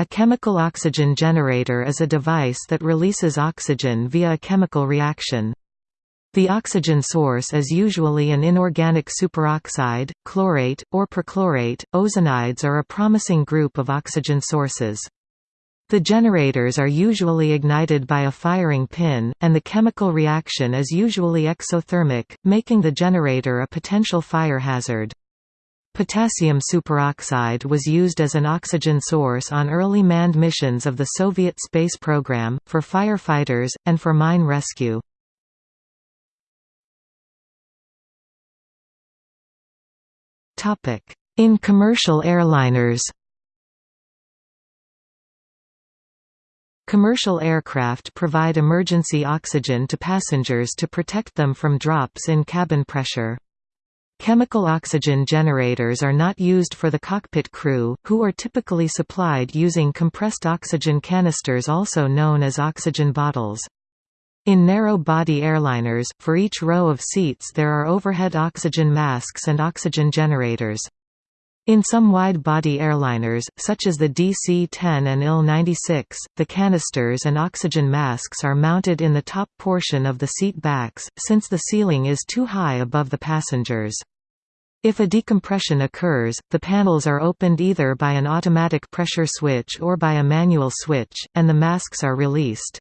A chemical oxygen generator is a device that releases oxygen via a chemical reaction. The oxygen source is usually an inorganic superoxide, chlorate, or perchlorate. Ozonides are a promising group of oxygen sources. The generators are usually ignited by a firing pin, and the chemical reaction is usually exothermic, making the generator a potential fire hazard. Potassium superoxide was used as an oxygen source on early manned missions of the Soviet space program, for firefighters, and for mine rescue. In commercial airliners Commercial aircraft provide emergency oxygen to passengers to protect them from drops in cabin pressure. Chemical oxygen generators are not used for the cockpit crew, who are typically supplied using compressed oxygen canisters also known as oxygen bottles. In narrow-body airliners, for each row of seats there are overhead oxygen masks and oxygen generators. In some wide-body airliners, such as the DC-10 and IL-96, the canisters and oxygen masks are mounted in the top portion of the seat backs, since the ceiling is too high above the passengers. If a decompression occurs, the panels are opened either by an automatic pressure switch or by a manual switch, and the masks are released.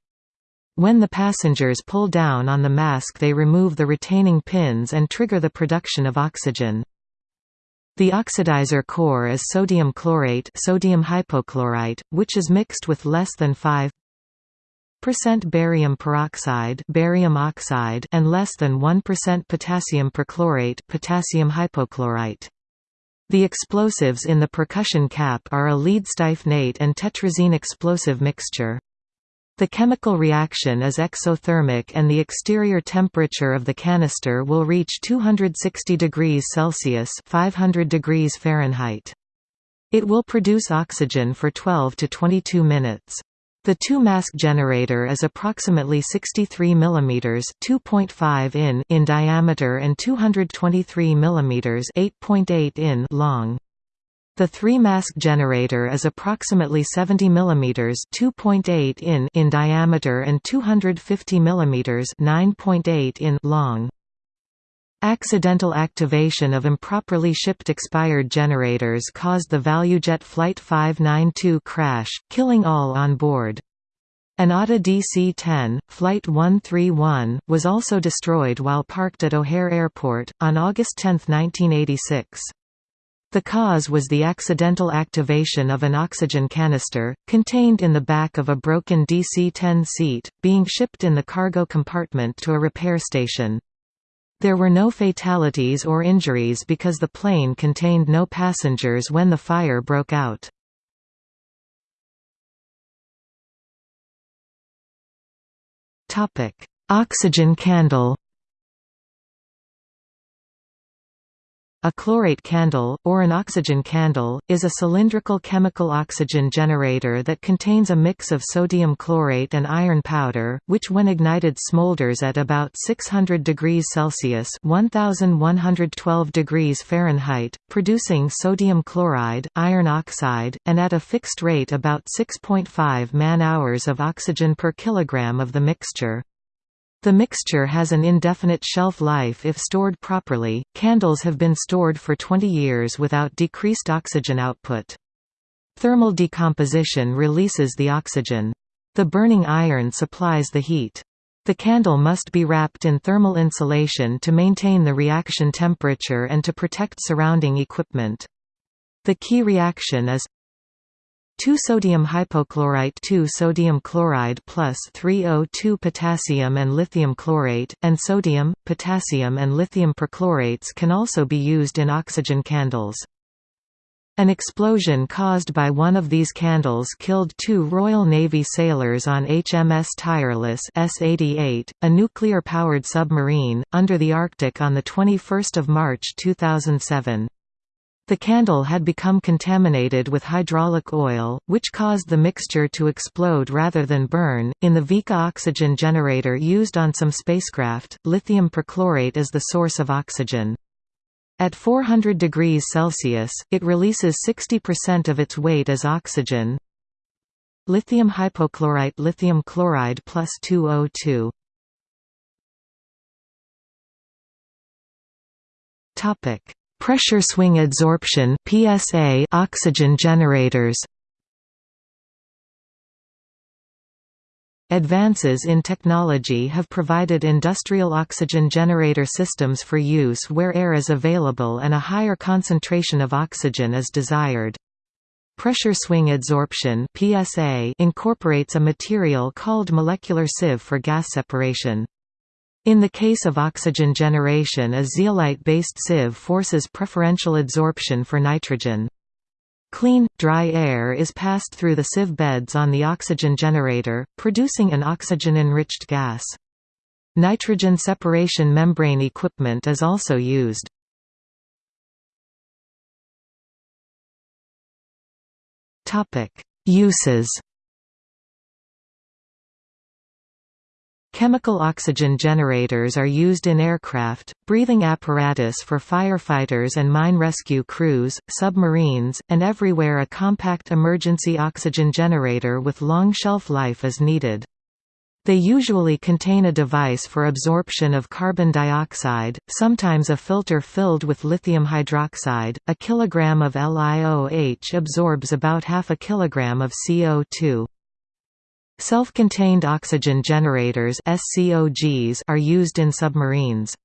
When the passengers pull down on the mask they remove the retaining pins and trigger the production of oxygen. The oxidizer core is sodium chlorate sodium hypochlorite, which is mixed with less than 5 barium peroxide barium oxide and less than 1% potassium perchlorate potassium hypochlorite. The explosives in the percussion cap are a lead styphnate and tetrazene explosive mixture. The chemical reaction is exothermic and the exterior temperature of the canister will reach 260 degrees Celsius 500 degrees Fahrenheit. It will produce oxygen for 12 to 22 minutes. The two-mask generator is approximately 63 mm (2.5 in) in diameter and 223 mm (8.8 in) long. The three-mask generator is approximately 70 mm (2.8 in) in diameter and 250 mm (9.8 in) long. Accidental activation of improperly shipped expired generators caused the ValueJet Flight 592 crash, killing all on board. An ATA DC-10, Flight 131, was also destroyed while parked at O'Hare Airport, on August 10, 1986. The cause was the accidental activation of an oxygen canister, contained in the back of a broken DC-10 seat, being shipped in the cargo compartment to a repair station. There were no fatalities or injuries because the plane contained no passengers when the fire broke out. Oxygen candle A chlorate candle, or an oxygen candle, is a cylindrical chemical oxygen generator that contains a mix of sodium chlorate and iron powder, which when ignited smolders at about 600 degrees Celsius 1112 degrees Fahrenheit, producing sodium chloride, iron oxide, and at a fixed rate about 6.5 man-hours of oxygen per kilogram of the mixture. The mixture has an indefinite shelf life if stored properly. Candles have been stored for 20 years without decreased oxygen output. Thermal decomposition releases the oxygen. The burning iron supplies the heat. The candle must be wrapped in thermal insulation to maintain the reaction temperature and to protect surrounding equipment. The key reaction is 2 sodium hypochlorite 2 sodium chloride plus 3O2 potassium and lithium chlorate, and sodium, potassium and lithium perchlorates can also be used in oxygen candles. An explosion caused by one of these candles killed two Royal Navy sailors on HMS Tireless S-88, a nuclear-powered submarine, under the Arctic on 21 March 2007. The candle had become contaminated with hydraulic oil, which caused the mixture to explode rather than burn. In the Vika oxygen generator used on some spacecraft, lithium perchlorate is the source of oxygen. At 400 degrees Celsius, it releases 60% of its weight as oxygen. lithium hypochlorite lithium chloride plus 2O2 Topic Pressure swing adsorption PSA oxygen generators Advances in technology have provided industrial oxygen generator systems for use where air is available and a higher concentration of oxygen is desired. Pressure swing adsorption PSA incorporates a material called molecular sieve for gas separation. In the case of oxygen generation a zeolite-based sieve forces preferential adsorption for nitrogen. Clean, dry air is passed through the sieve beds on the oxygen generator, producing an oxygen-enriched gas. Nitrogen separation membrane equipment is also used. Uses Chemical oxygen generators are used in aircraft, breathing apparatus for firefighters and mine rescue crews, submarines, and everywhere a compact emergency oxygen generator with long shelf life is needed. They usually contain a device for absorption of carbon dioxide, sometimes a filter filled with lithium hydroxide. A kilogram of LiOH absorbs about half a kilogram of CO2. Self-contained oxygen generators SCOGs are used in submarines.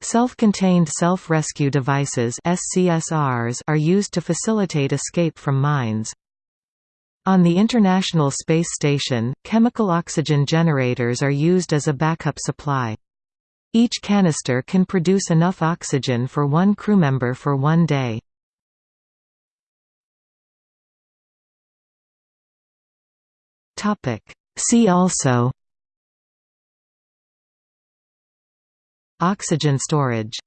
Self-contained self-rescue devices SCSRs are used to facilitate escape from mines. On the International Space Station, chemical oxygen generators are used as a backup supply. Each canister can produce enough oxygen for one crewmember for one day. See also Oxygen storage